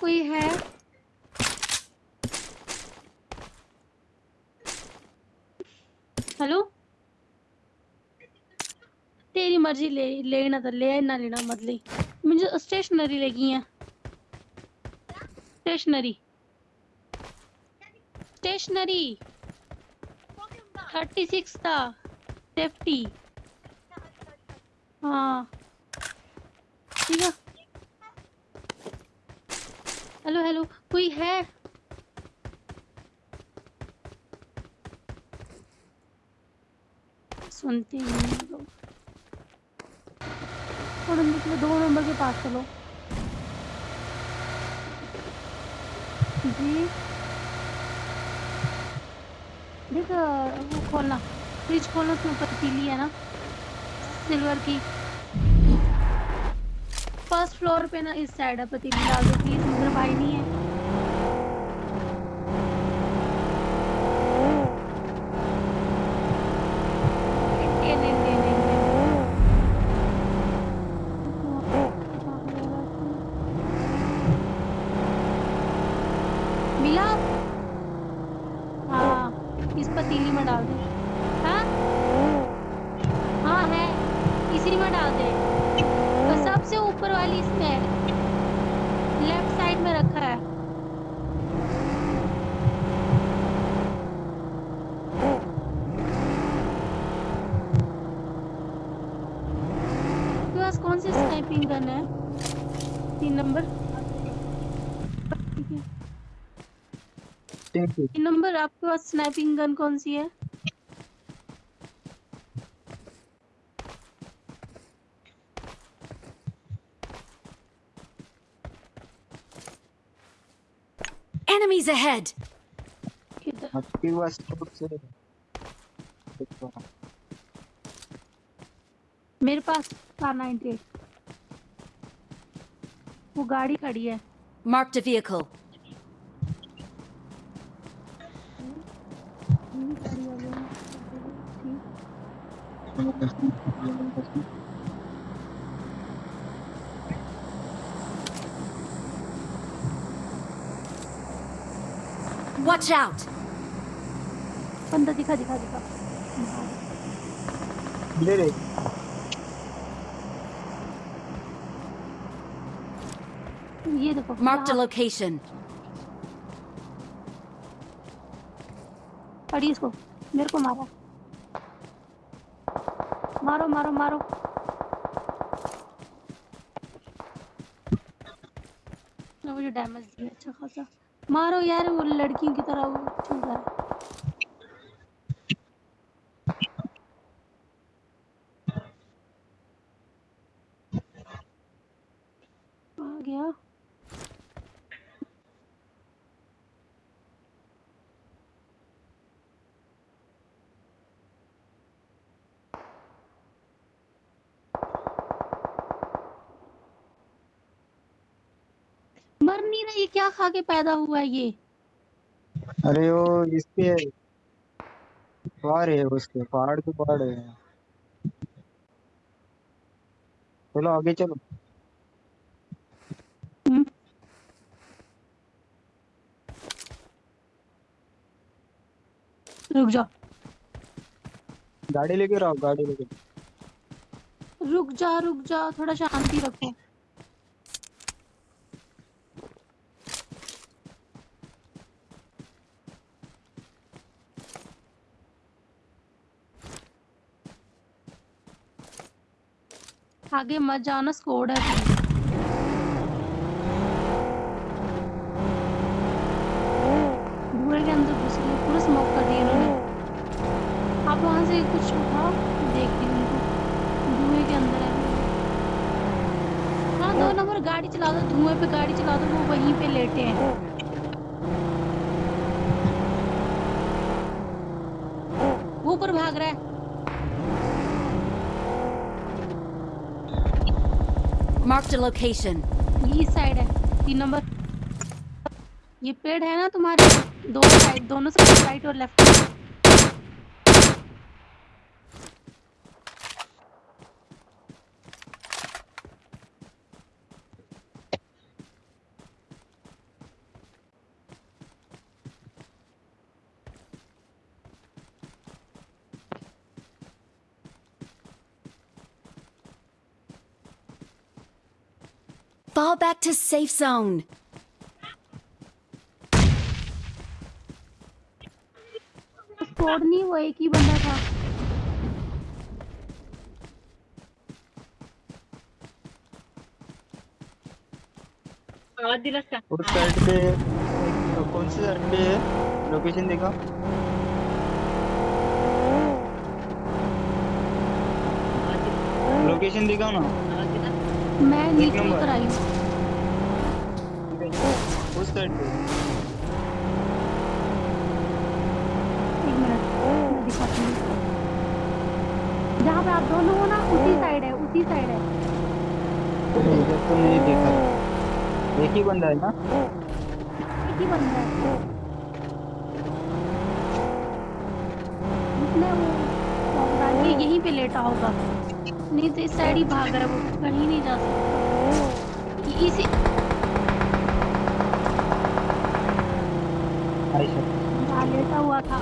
कोई है। हेलो? तेरी मर्ज़ी ले, लेना तो ले ना लेना मत ले। मुझे स्टेशनरी लगी है। स्टेशनरी। स्टेशनरी। थर्टी सिक्स था। सेफ्टी। हाँ ठीक है हेलो हेलो कोई है? सुनते हैं लोग दो नंबर के पास चलो। जी। देख, वो खोलना। फ्रिज खोलना, उसमें पीली है ना? सिल्वर की। फ़र्स्ट फ्लोर पे ना इस साइड है, पतीली डाल दो प्लीज़ मेरा भाई नहीं है। हाँ पतीली में डाल दे। हाँ? हाँ है। इसी में डाल दे। ऊपर वाली इसमें है लेफ़्ट साइड में रखा है। कौन सी स्नाइपिंग गन है? तीन नंबर ठीक है। तीन नंबर आपके पास स्नाइपिंग गन कौन सी है? Enemies ahead! मेरे पास कार नाइनटी वो गाड़ी खड़ी है Marked a vehicle. Watch out! बंदा दिखा दिखा दिखा ले ले ये देखो Marked a यहाँ। location. पड़ी इसको। मेरे को मारा। मारो मारो मारो। ना मुझे डैमेज दिया अच्छा खासा। मारो यार वो लड़कियों की तरह वो चल रहा है आ गया मर नहीं रहा ये क्या खा के पैदा हुआ है ये? अरे वो इसके पहाड़ है उसके पहाड़ के पहाड़ है। चलो आगे चलो। हम्म, रुक जाओ गाड़ी लेके रहो गाड़ी लेके रुक जा रुक जा थोड़ा शांति रखो। आगे मत जाना स्कोड है। के अंदर घुस गए पूरा स्मोक कर दिया इन्होंने। आप वहाँ से कुछ उठाओ, देखती हूँ उनको धुएँ के अंदर है। हाँ दो नंबर गाड़ी चला दो, धुएँ पे गाड़ी चला दो, वो वहीं पे लेटे हैं। वो ऊपर भाग रहा है। Marked a location. ये साइड है, तीन नंबर ये पेड़ है ना तुम्हारे? दो साइड दोनों साइड राइट और left Fall back to safe zone. Squad नहीं वो एक ही बंदा था आवाज़ दिलास का उस साइड पे एक- कौन सी साइड पे है लोकेशन देखा आवाज़ दिला लोकेशन दिखाओ ना आवाज़ दिला मैं नीचे उतर आई हूँ। उस साइड पे। एक मिनट। दिखाती हूँ। जहाँ पे आप दोनों हो ना उसी साइड है उसी साइड है। इधर तो नहीं देखा एक ही बंदा है ना? एक ही बंदा है। उसने वो यहीं पे लेटा होगा। नहीं तो इस साइड ही भाग रहा है वो कहीं नहीं जा सकता इसी लेटा हुआ था।